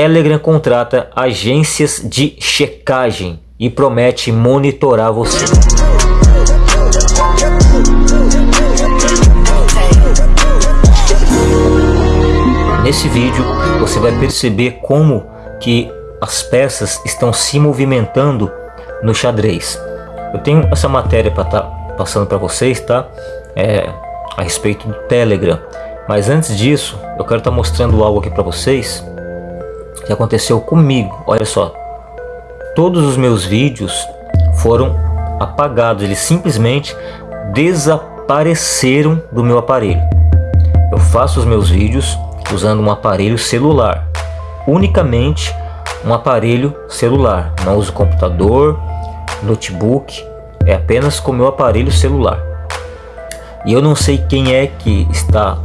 Telegram contrata agências de checagem e promete monitorar você. Nesse vídeo você vai perceber como que as peças estão se movimentando no xadrez. Eu tenho essa matéria para estar tá passando para vocês, tá? É, a respeito do Telegram. Mas antes disso, eu quero estar tá mostrando algo aqui para vocês que aconteceu comigo. Olha só, todos os meus vídeos foram apagados, eles simplesmente desapareceram do meu aparelho. Eu faço os meus vídeos usando um aparelho celular, unicamente um aparelho celular. Não uso computador, notebook, é apenas com meu aparelho celular. E eu não sei quem é que está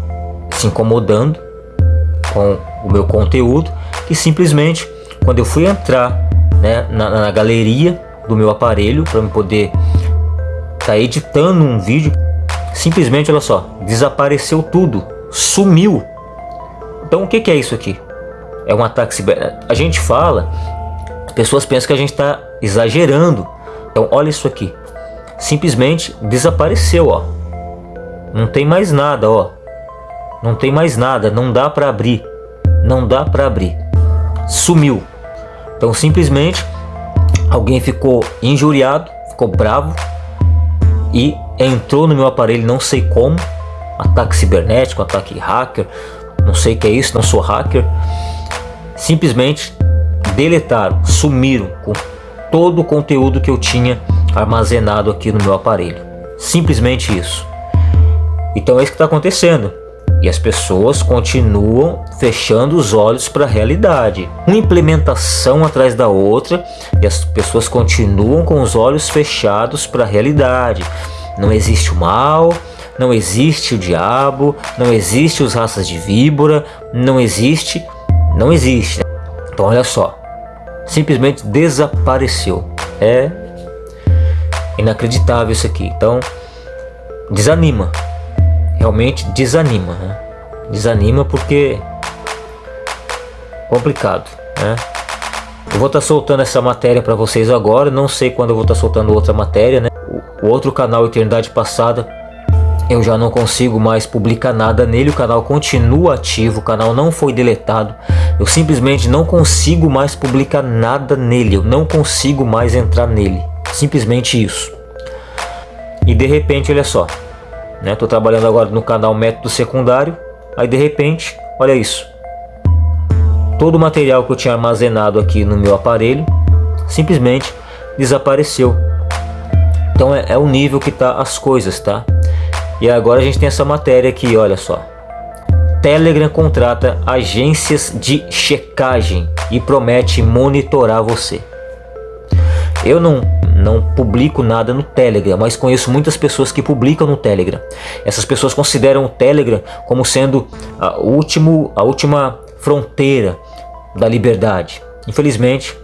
se incomodando com o meu conteúdo, que simplesmente quando eu fui entrar né, na, na galeria do meu aparelho para poder estar tá editando um vídeo, simplesmente olha só, desapareceu tudo, sumiu. Então o que, que é isso aqui? É um ataque ciber. A gente fala, as pessoas pensam que a gente está exagerando. Então olha isso aqui, simplesmente desapareceu, ó. Não tem mais nada, ó. Não tem mais nada, não dá para abrir. Não dá para abrir. Sumiu. Então simplesmente alguém ficou injuriado, ficou bravo e entrou no meu aparelho, não sei como, ataque cibernético, ataque hacker, não sei o que é isso, não sou hacker. Simplesmente deletaram, sumiram com todo o conteúdo que eu tinha armazenado aqui no meu aparelho. Simplesmente isso. Então é isso que está acontecendo. E as pessoas continuam fechando os olhos para a realidade. Uma implementação atrás da outra e as pessoas continuam com os olhos fechados para a realidade. Não existe o mal, não existe o diabo, não existe os raças de víbora, não existe, não existe. Então olha só, simplesmente desapareceu. É inacreditável isso aqui. Então desanima realmente desanima, né? Desanima porque complicado, né? Eu vou estar tá soltando essa matéria para vocês agora, não sei quando eu vou estar tá soltando outra matéria, né? O, outro canal Eternidade Passada, eu já não consigo mais publicar nada nele, o canal continua ativo, o canal não foi deletado. Eu simplesmente não consigo mais publicar nada nele, eu não consigo mais entrar nele. Simplesmente isso. E de repente, olha só, né? Tô trabalhando agora no canal método secundário, aí de repente, olha isso. Todo o material que eu tinha armazenado aqui no meu aparelho simplesmente desapareceu. Então é, é o nível que tá as coisas, tá? E agora a gente tem essa matéria aqui, olha só. Telegram contrata agências de checagem e promete monitorar você. Eu não não publico nada no Telegram, mas conheço muitas pessoas que publicam no Telegram. Essas pessoas consideram o Telegram como sendo a, último, a última fronteira da liberdade. Infelizmente,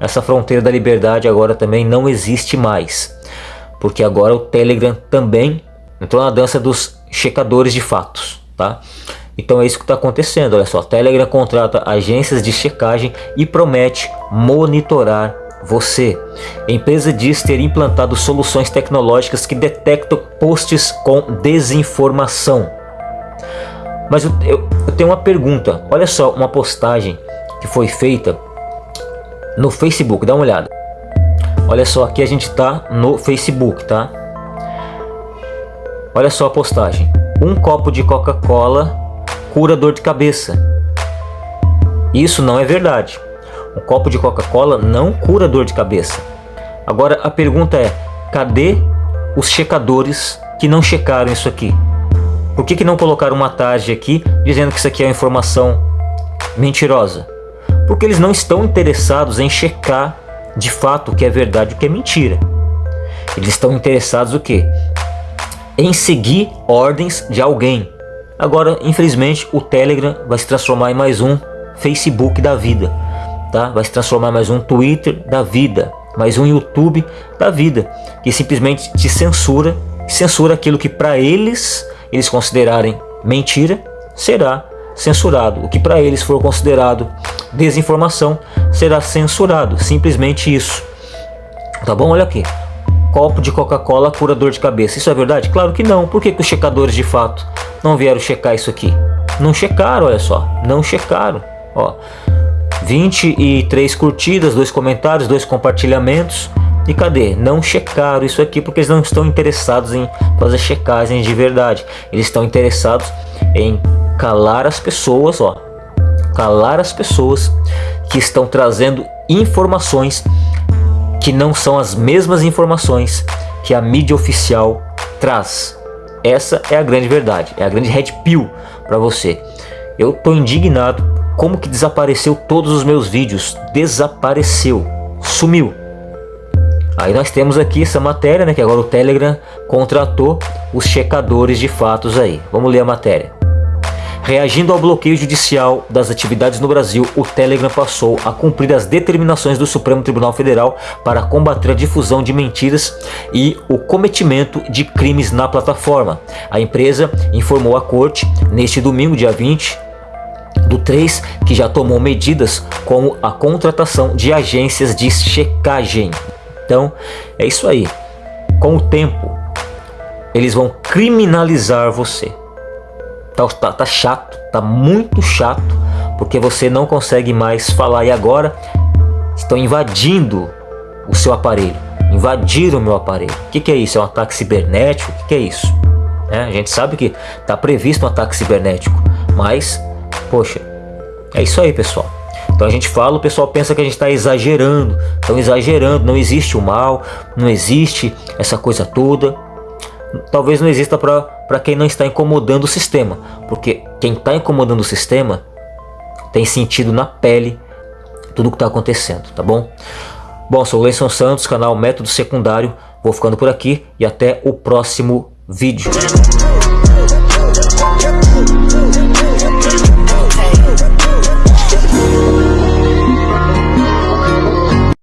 essa fronteira da liberdade agora também não existe mais, porque agora o Telegram também entrou na dança dos checadores de fatos, tá? Então é isso que está acontecendo, olha só, Telegram contrata agências de checagem e promete monitorar você. Empresa diz ter implantado soluções tecnológicas que detectam posts com desinformação. Mas eu, eu, eu tenho uma pergunta. Olha só uma postagem que foi feita no Facebook. Dá uma olhada. Olha só, aqui a gente está no Facebook, tá? Olha só a postagem. Um copo de Coca-Cola cura dor de cabeça. Isso não é verdade. Um copo de Coca-Cola não cura dor de cabeça. Agora a pergunta é, cadê os checadores que não checaram isso aqui? Por que, que não colocaram uma tarde aqui dizendo que isso aqui é informação mentirosa? Porque eles não estão interessados em checar de fato o que é verdade e o que é mentira. Eles estão interessados o quê? Em seguir ordens de alguém. Agora, infelizmente, o Telegram vai se transformar em mais um Facebook da vida tá? Vai se transformar mais um Twitter da vida, mais um YouTube da vida, que simplesmente te censura, censura aquilo que para eles eles considerarem mentira, será censurado. O que para eles for considerado desinformação será censurado. Simplesmente isso. Tá bom? Olha aqui. Copo de Coca-Cola cura dor de cabeça. Isso é verdade? Claro que não. Por que, que os checadores de fato não vieram checar isso aqui? Não checaram, olha só. Não checaram. Ó, 23 curtidas, dois comentários, dois compartilhamentos. E cadê? Não checaram isso aqui porque eles não estão interessados em fazer checagem de verdade. Eles estão interessados em calar as pessoas, ó. Calar as pessoas que estão trazendo informações que não são as mesmas informações que a mídia oficial traz. Essa é a grande verdade, é a grande red pill para você. Eu tô indignado como que desapareceu todos os meus vídeos, desapareceu, sumiu. Aí nós temos aqui essa matéria, né, que agora o Telegram contratou os checadores de fatos aí. Vamos ler a matéria. Reagindo ao bloqueio judicial das atividades no Brasil, o Telegram passou a cumprir as determinações do Supremo Tribunal Federal para combater a difusão de mentiras e o cometimento de crimes na plataforma. A empresa informou à corte neste domingo, dia 20, do 3, que já tomou medidas como a contratação de agências de checagem. Então, é isso aí. Com o tempo, eles vão criminalizar você. Tá, tá, tá chato, tá muito chato, porque você não consegue mais falar. E agora estão invadindo o seu aparelho. Invadiram o meu aparelho. O que, que é isso? É um ataque cibernético? O que, que é isso? É, a gente sabe que está previsto um ataque cibernético, mas, poxa, é isso aí, pessoal. Então a gente fala, o pessoal pensa que a gente está exagerando, estão exagerando, não existe o mal, não existe essa coisa toda talvez não exista para quem não está incomodando o sistema, porque quem está incomodando o sistema tem sentido na pele tudo o que está acontecendo, tá bom? Bom, sou o Leison Santos, canal Método Secundário, vou ficando por aqui e até o próximo vídeo.